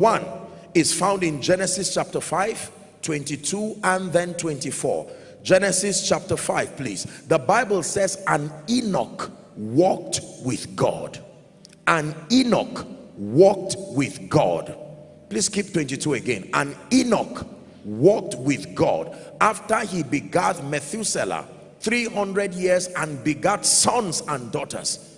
one is found in Genesis chapter 5 22 and then 24 Genesis chapter 5 please. The Bible says and Enoch walked with God. And Enoch walked with God. Please keep 22 again. And Enoch walked with God after he begat Methuselah 300 years and begat sons and daughters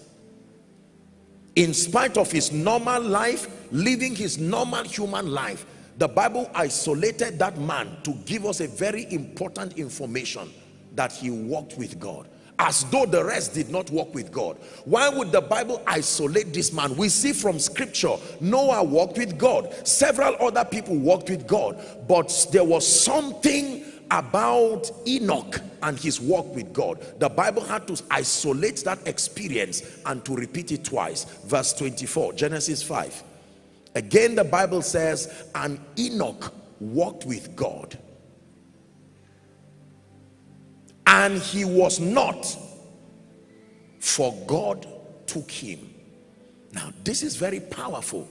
in spite of his normal life living his normal human life the bible isolated that man to give us a very important information that he walked with god as though the rest did not walk with god. Why would the bible isolate this man? We see from scripture noah walked with god. Several other people walked with god but there was something about enoch and his walk with God. The Bible had to isolate that experience and to repeat it twice. Verse 24, Genesis 5. Again, the Bible says, and Enoch walked with God. And he was not, for God took him. Now, this is very powerful.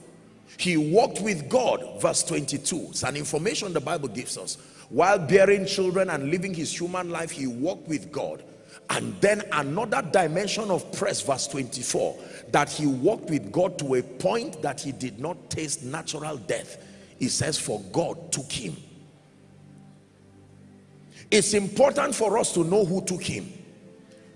He walked with God, verse 22. It's an information the Bible gives us while bearing children and living his human life he walked with God. And then another dimension of press verse 24 that he walked with God to a point that he did not taste natural death. He says for God took him. It's important for us to know who took him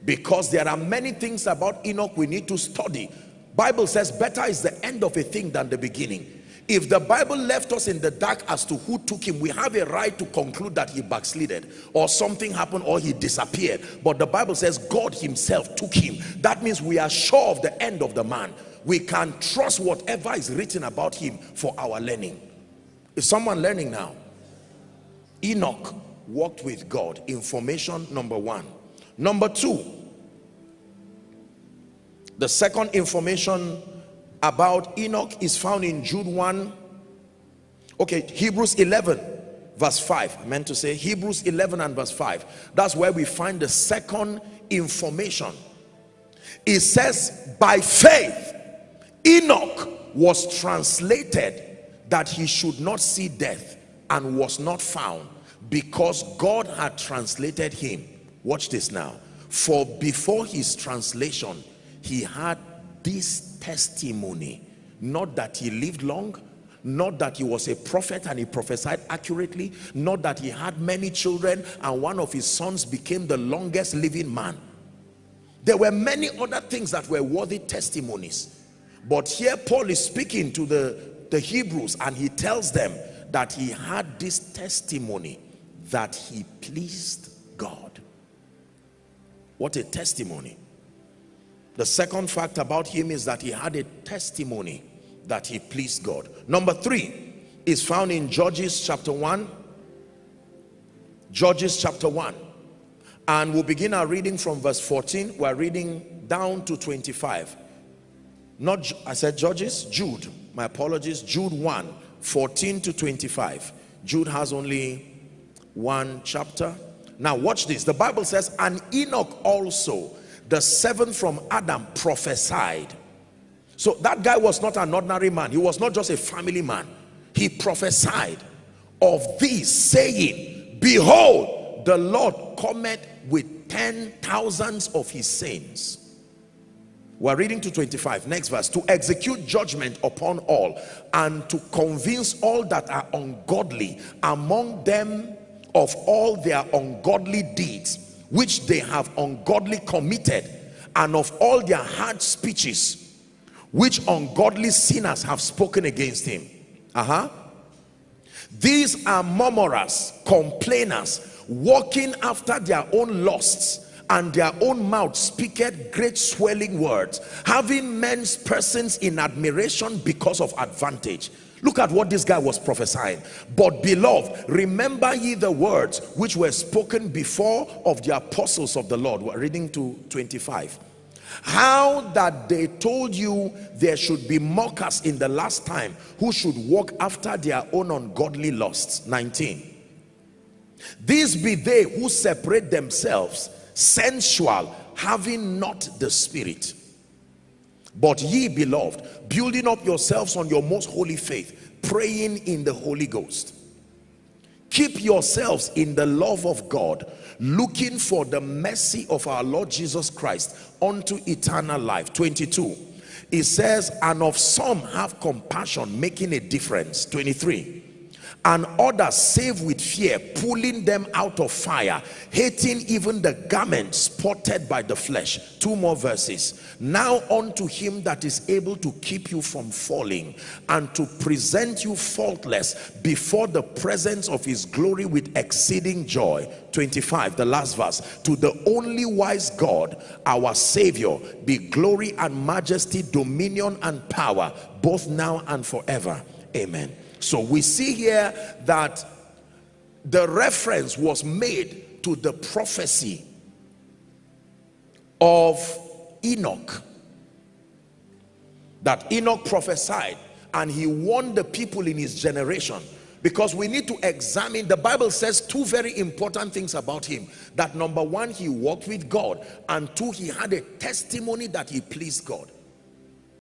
because there are many things about Enoch we need to study. Bible says better is the end of a thing than the beginning if the Bible left us in the dark as to who took him, we have a right to conclude that he backslided or something happened or he disappeared. But the Bible says God himself took him. That means we are sure of the end of the man. We can trust whatever is written about him for our learning. Is someone learning now? Enoch walked with God. Information number one. Number two, the second information about Enoch is found in Jude 1 okay Hebrews 11 verse 5 I meant to say Hebrews 11 and verse 5 that's where we find the second information. It says by faith Enoch was translated that he should not see death and was not found because God had translated him. Watch this now. For before his translation he had this testimony not that he lived long not that he was a prophet and he prophesied accurately not that he had many children and one of his sons became the longest living man. There were many other things that were worthy testimonies. But here paul is speaking to the the hebrews and he tells them that he had this testimony that he pleased god. What a testimony the second fact about him is that he had a testimony that he pleased God. Number three is found in Judges chapter 1. Judges chapter 1. And we'll begin our reading from verse 14. We're reading down to 25. Not, I said Judges, Jude. My apologies. Jude 1, 14 to 25. Jude has only one chapter. Now watch this. The Bible says, and Enoch also the seventh from Adam prophesied. So that guy was not an ordinary man. He was not just a family man. He prophesied of this saying behold the Lord cometh with ten thousands of his saints. We're reading to 25 next verse to execute judgment upon all and to convince all that are ungodly among them of all their ungodly deeds which they have ungodly committed and of all their hard speeches which ungodly sinners have spoken against him. Uh-huh. These are murmurers complainers walking after their own lusts and their own mouth speaketh great swelling words having men's persons in admiration because of advantage Look at what this guy was prophesying. But beloved, remember ye the words which were spoken before of the apostles of the Lord. We're reading to 25. How that they told you there should be mockers in the last time who should walk after their own ungodly lusts. 19. These be they who separate themselves, sensual, having not the spirit but ye beloved building up yourselves on your most holy faith praying in the Holy Ghost. Keep yourselves in the love of God, looking for the mercy of our Lord Jesus Christ unto eternal life. 22. It says, and of some have compassion, making a difference. 23 and others save with fear pulling them out of fire hating even the garment spotted by the flesh. Two more verses. Now unto him that is able to keep you from falling and to present you faultless before the presence of his glory with exceeding joy. 25 the last verse. To the only wise god our savior be glory and majesty dominion and power both now and forever. Amen so we see here that the reference was made to the prophecy of Enoch. That Enoch prophesied and he warned the people in his generation. Because we need to examine the bible says two very important things about him. That number one he walked with god. And two he had a testimony that he pleased god